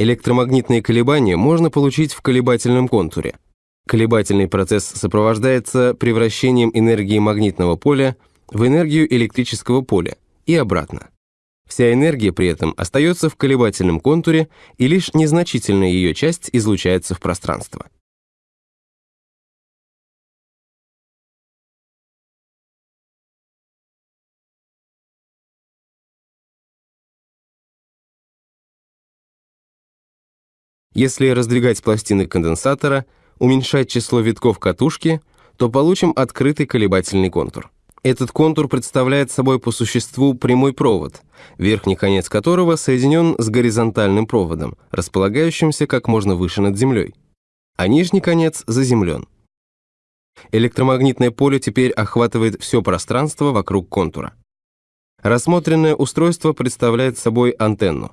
Электромагнитные колебания можно получить в колебательном контуре. Колебательный процесс сопровождается превращением энергии магнитного поля в энергию электрического поля и обратно. Вся энергия при этом остается в колебательном контуре, и лишь незначительная ее часть излучается в пространство. Если раздвигать пластины конденсатора, уменьшать число витков катушки, то получим открытый колебательный контур. Этот контур представляет собой по существу прямой провод, верхний конец которого соединен с горизонтальным проводом, располагающимся как можно выше над землей, а нижний конец заземлен. Электромагнитное поле теперь охватывает все пространство вокруг контура. Рассмотренное устройство представляет собой антенну.